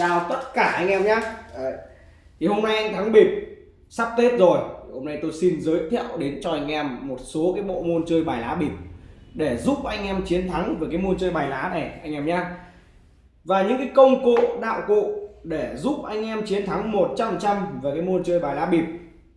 chào tất cả anh em nhé Đấy. thì hôm nay anh thắng bịp sắp tết rồi hôm nay tôi xin giới thiệu đến cho anh em một số cái bộ môn chơi bài lá bịp để giúp anh em chiến thắng với cái môn chơi bài lá này anh em nhé và những cái công cụ đạo cụ để giúp anh em chiến thắng 100% về cái môn chơi bài lá bịp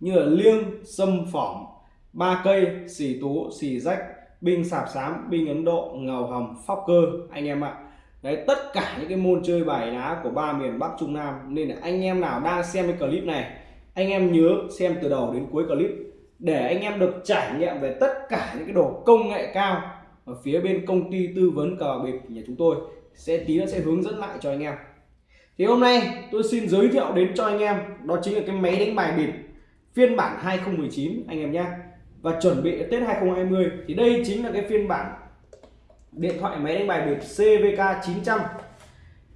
như là liêng, sâm phỏng, ba cây, xì tú, xì rách, binh sạp xám, binh Ấn Độ, ngầu hầm, phóc cơ anh em ạ. Đấy, tất cả những cái môn chơi bài lá của ba miền Bắc Trung Nam. Nên là anh em nào đang xem cái clip này, anh em nhớ xem từ đầu đến cuối clip. Để anh em được trải nghiệm về tất cả những cái đồ công nghệ cao ở phía bên công ty tư vấn cờ bịp nhà chúng tôi, sẽ tí nó sẽ hướng dẫn lại cho anh em. Thì hôm nay tôi xin giới thiệu đến cho anh em, đó chính là cái máy đánh bài bịp phiên bản 2019 anh em nhé và chuẩn bị Tết 2020 thì đây chính là cái phiên bản điện thoại máy đánh bài bịp CVK 900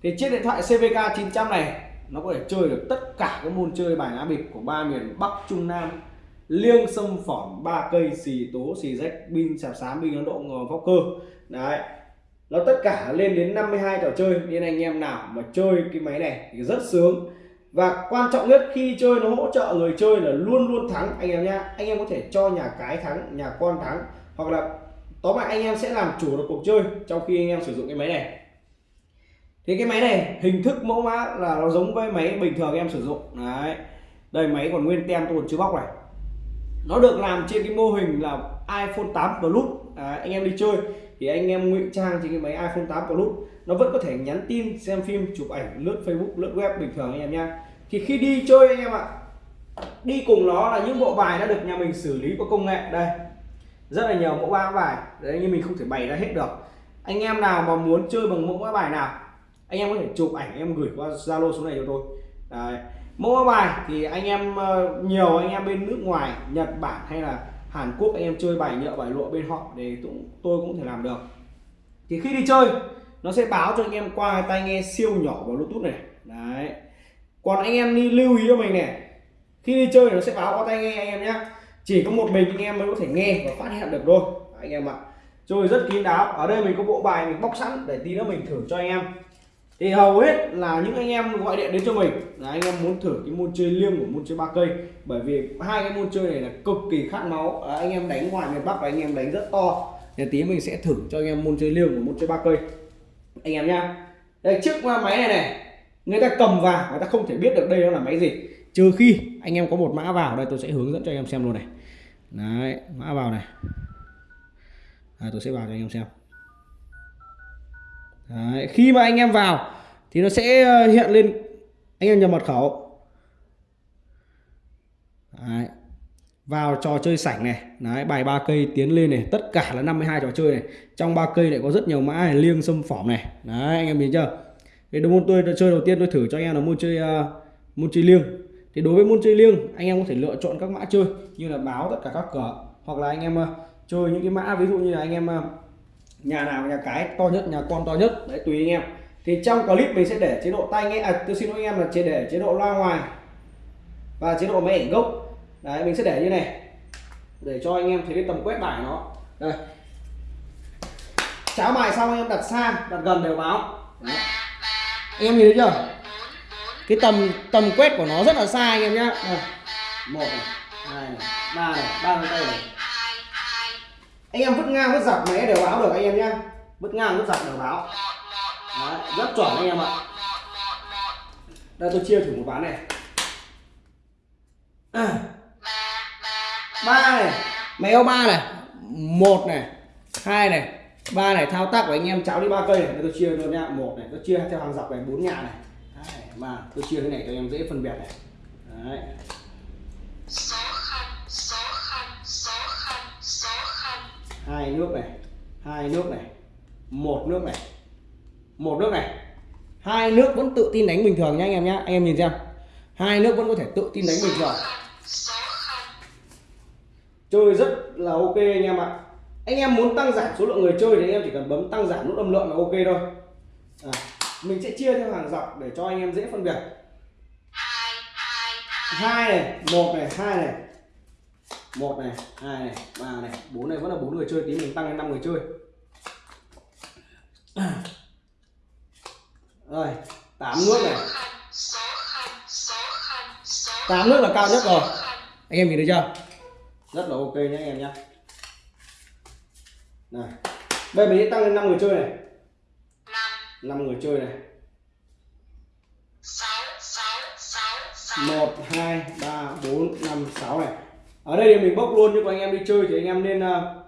thì chiếc điện thoại CVK 900 này, nó có thể chơi được tất cả các môn chơi bài lá bịp của ba miền Bắc, Trung Nam. Liêng sâm phỏng ba cây, xì tố, xì rách pin sạp sám pin ấn độ, ngò, vóc cơ. Đấy. Nó tất cả lên đến 52 trò chơi. Nên anh em nào mà chơi cái máy này thì rất sướng. Và quan trọng nhất, khi chơi nó hỗ trợ người chơi là luôn luôn thắng, anh em nhá. Anh em có thể cho nhà cái thắng, nhà con thắng, hoặc là tóm lại anh em sẽ làm chủ được cuộc chơi trong khi anh em sử dụng cái máy này. Thì cái máy này hình thức mẫu mã là nó giống với máy bình thường em sử dụng. Đấy. Đây máy còn nguyên tem tôi còn chưa bóc này. Nó được làm trên cái mô hình là iPhone 8 Plus. À, anh em đi chơi thì anh em ngụy trang trên cái máy iPhone 8 Plus. Nó vẫn có thể nhắn tin xem phim chụp ảnh lướt Facebook lướt web bình thường anh em nha. thì khi đi chơi anh em ạ đi cùng nó là những bộ bài đã được nhà mình xử lý có công nghệ. Đây rất là nhiều mẫu mã bài. Đấy, nhưng mình không thể bày ra hết được. Anh em nào mà muốn chơi bằng mẫu mã bài nào, anh em có thể chụp ảnh, em gửi qua zalo số này cho tôi. Đấy. mẫu mã bài thì anh em ờ, nhiều anh em bên nước ngoài, nhật bản hay là hàn quốc, anh em chơi bài nhựa, bài lụa bên họ để tôi cũng thể làm được. Thì khi đi chơi, nó sẽ báo cho anh em qua tai nghe siêu nhỏ vào bluetooth này. Đấy. Còn anh em đi lưu ý cho mình này, khi đi chơi nó sẽ báo qua tai nghe anh em nhé chỉ có một mình anh em mới có thể nghe và phát hiện được thôi. Anh em ạ. Chơi rất kín đáo. Ở đây mình có bộ bài mình bóc sẵn để tí nữa mình thử cho anh em. Thì hầu hết là những anh em gọi điện đến cho mình. Là anh em muốn thử cái môn chơi liêng của môn chơi ba cây. Bởi vì hai cái môn chơi này là cực kỳ khát máu. À, anh em đánh ngoài miền bắc và anh em đánh rất to. Thì tí mình sẽ thử cho anh em môn chơi liêng của môn chơi ba cây. Anh em nhá. Đây trước máy này này. Người ta cầm vào người ta không thể biết được đây nó là máy gì. Trừ khi anh em có một mã vào. Đây tôi sẽ hướng dẫn cho anh em xem luôn này đấy mã vào này. À, tôi sẽ vào cho anh em xem. Đấy, khi mà anh em vào thì nó sẽ ờ, hiện lên anh em nhập mật khẩu. Đấy. vào trò chơi sảnh này. Đấy bài ba cây tiến lên này. Tất cả là 52 trò chơi này. Trong ba cây lại có rất nhiều mã này liêng xâm phỏng này. Đấy anh em nhìn chưa? Cái môn tôi chơi đầu tiên tôi thử cho anh em là môn chơi uh, môn chơi liêng thì đối với môn chơi liêng, anh em có thể lựa chọn các mã chơi như là báo tất cả các cửa, hoặc là anh em ờ, chơi những cái mã, ví dụ như là anh em ờ, nhà nào, nhà cái to nhất, nhà con to nhất, đấy, tùy anh em. Thì trong clip mình sẽ để chế độ tai nghe à tôi xin lỗi anh em là chế để chế độ loa ngoài và chế độ máy ảnh gốc. Đấy, mình sẽ để như này, để cho anh em thấy cái tầm quét bài nó. Đây. Cháo bài xong anh em đặt xa, đặt gần đều báo. Đấy. anh em nhìn thấy chưa? Cái tầm tầm quét của nó rất là xa anh em nhá. Đây. một này. Hai này. Ba này. Ba ngón tay này. Anh em vứt ngang vứt dọc máy đều báo được anh em nhá. Vứt ngang vứt dọc đều báo. Đấy, rất chuẩn anh em ạ. Đây tôi chia thử một ván này. À. ba này. Méo ba này. Một này. Hai này. Ba này. Thao tác của anh em cháo đi ba cây này. Tôi chia luôn nha một này. Tôi chia theo hàng dọc này. Bốn nhà này mà tôi chia thế này cho em dễ phân biệt này. Đấy. Hai nước này hai nước này một nước này một nước này. Hai nước vẫn tự tin đánh bình thường nhá anh em nhá. Anh em nhìn xem. Hai nước vẫn có thể tự tin đánh bình thường. Chơi rất là ok anh em ạ. Anh em muốn tăng giảm số lượng người chơi thì anh em chỉ cần bấm tăng giảm nút âm lượng là ok thôi. À, mình sẽ chia theo hàng dọc để cho anh em dễ phân biệt. Hai này, một này, hai này. Một này, hai này, ba này. Bốn này vẫn là bốn người chơi, tí mình tăng lên năm người chơi. Rồi, tám nước này. Tám nước là cao nhất rồi. Anh em nhìn thấy chưa? Rất là ok nhé, anh em nhé. Này bây giờ mình sẽ tăng lên năm người chơi này. 5 người chơi này. 1 2 3 4 5 6 này. Ở đây thì mình bốc luôn nhưng mà anh em đi chơi thì anh em nên ờ,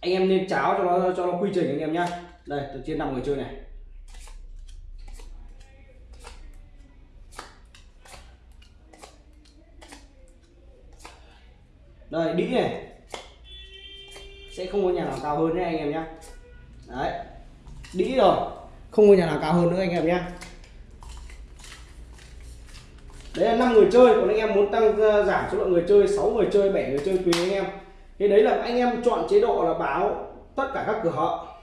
anh em nên cháo cho nó cho nó quy trình anh em nhá. Đây từ trên 5 người chơi này. Đây, đĩ này. Sẽ không có nhà nào cao hơn nhé anh em nhé đấy, đĩ rồi không có nhà nào cao hơn nữa anh em nhé. Đấy là năm người chơi, còn anh em muốn tăng ờ, giảm số lượng người chơi 6 người chơi 7 người chơi tùy anh em. Thế đấy là anh em chọn chế độ là báo tất cả các cửa họ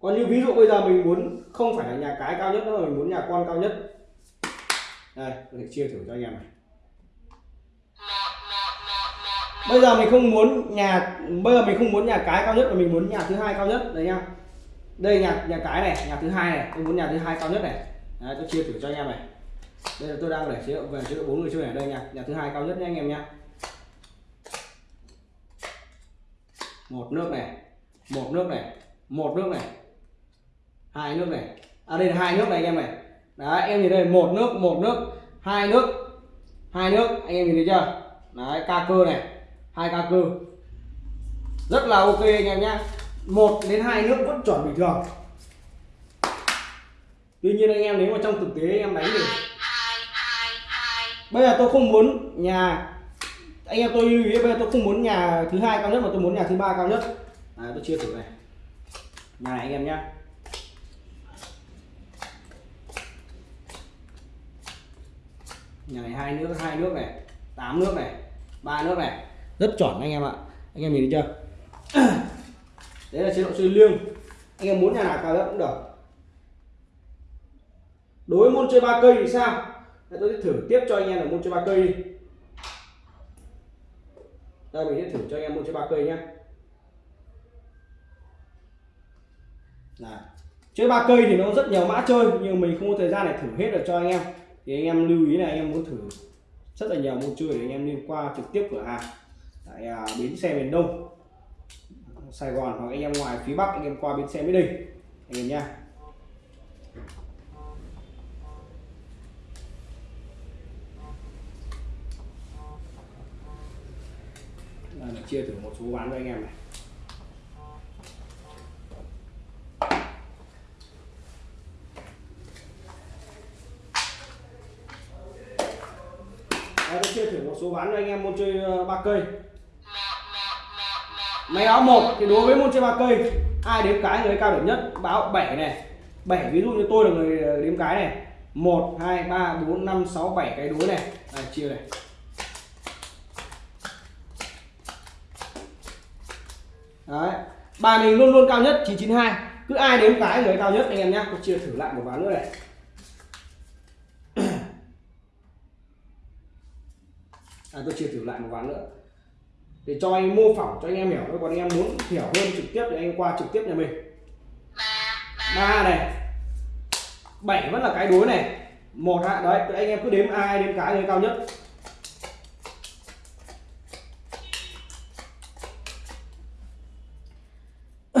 còn như ví dụ bây giờ mình muốn, không phải là nhà cái cao nhất nữa mà mình muốn nhà con cao nhất. Đây mình chia thử cho anh em này. Bây giờ mình không muốn nhà, bây giờ mình không muốn nhà cái cao nhất mà mình muốn nhà thứ hai cao nhất, đấy nha đây nhà nhà cái này nhà thứ hai này. Tôi muốn nhà thứ hai cao nhất này. Đấy, tôi chia thử cho anh em này. Đây là tôi đang để chế độ về chế độ bốn người chơi này. Đây nhà nhà thứ hai cao nhất nhé anh em nhé một nước này một nước này một nước này hai nước này. À đây là hai nước này anh em này. Đấy em nhìn đây một nước một nước hai nước hai nước. Anh em nhìn thấy chưa? Đấy ca cơ này hai ca cơ. Rất là ok anh em nhé 1 đến 2 nước vẫn chuẩn bình thường tuy nhiên anh em nếu mà trong thực tế anh em đánh thì bây giờ tôi không muốn nhà anh em tôi lưu ý bây giờ tôi không muốn nhà thứ hai cao nhất mà tôi muốn nhà thứ ba cao nhất. À, tôi chia thử này. Nhà này anh em nhé nhà này hai nước hai nước này tám nước này ba nước này. Rất chuẩn anh em ạ. Anh em nhìn thấy chưa? đấy là chế độ chơi liêng. Anh em muốn nhà nào cao nhất cũng được. Đối với môn chơi ba cây thì sao? Để tôi sẽ thử tiếp cho anh em là môn chơi ba cây đi. Đây mình sẽ thử cho anh em môn chơi ba cây nhé Này. chơi ba cây thì nó rất nhiều mã chơi nhưng mình không có thời gian để thử hết được cho anh em. Thì anh em lưu ý là anh em muốn thử rất là nhiều môn chơi thì anh em nên qua trực tiếp cửa hàng. Tại à, bến xe miền đông. Sài Gòn hoặc anh em ngoài phía Bắc anh em qua bến xe Mỹ Đình anh em nha Đây chia thử một số bán cho anh em này. Đây, tôi chia thử một số bán cho anh em môn chơi ờ, ba cây máy báo một thì đối với môn chơi ba cây ai đếm cái người cao điểm nhất? Báo 7 này. 7 ví dụ như tôi là người ờ, đếm cái này. 1 2 3 4 5 6 7 cái đuối này. Đây, chia này. Đấy. Bài mình luôn luôn cao nhất 992 cứ ai đếm cái người cao nhất anh em nhé tôi chia thử lại một ván nữa này. À, tôi chia thử lại một ván nữa để cho anh mô phỏng cho anh em hiểu còn anh em muốn hiểu hơn trực tiếp thì anh qua trực tiếp nhà mình. Ba này bảy vẫn là cái đối này. Một hạ đấy anh em cứ đếm ai đếm cái người cao nhất.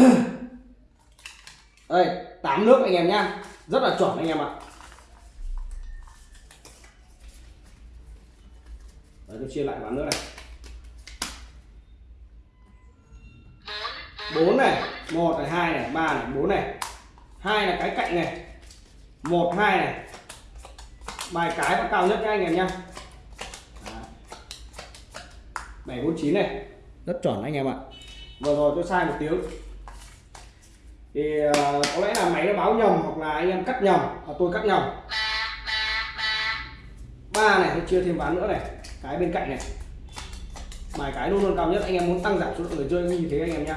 Đây tám nước anh em nhá. Rất là chuẩn anh em ạ. Đấy, tôi chia lại bán nước này. Bốn này, một này, hai này, ba này, bốn này. Hai là cái cạnh này. Một, hai này. Bài cái và cao nhất nha anh em nhá bảy, bốn, chín này. Rất chuẩn anh em ạ. Vừa rồi tôi sai một tiếng. Thì ờ, có lẽ là máy nó báo nhầm hoặc là anh em cắt nhầm, hoặc tôi cắt nhầm. Ba này, tôi chia thêm ván nữa này. Cái bên cạnh này. Bài cái luôn luôn cao nhất. Anh em muốn tăng giảm số lượng người chơi như thế anh em nhá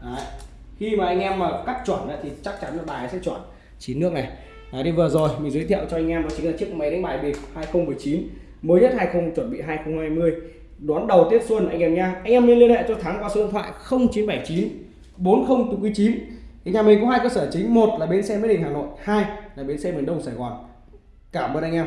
Đấy. khi mà anh em mà cắt chuẩn thì chắc chắn là bài sẽ chuẩn. Chín nước này. Đấy, đi vừa rồi mình giới thiệu cho anh em đó chính là chiếc máy đánh bài bịp 2019 mới nhất 20 chuẩn bị 2020 đón đầu Tết Xuân anh em nha anh em nên liên hệ cho Thắng qua số điện thoại 0979 40 9 thì nhà mình có hai cơ sở chính. Một là bến xe mỹ đình hà nội hai là bến xe miền đông sài gòn. Cảm ơn anh em.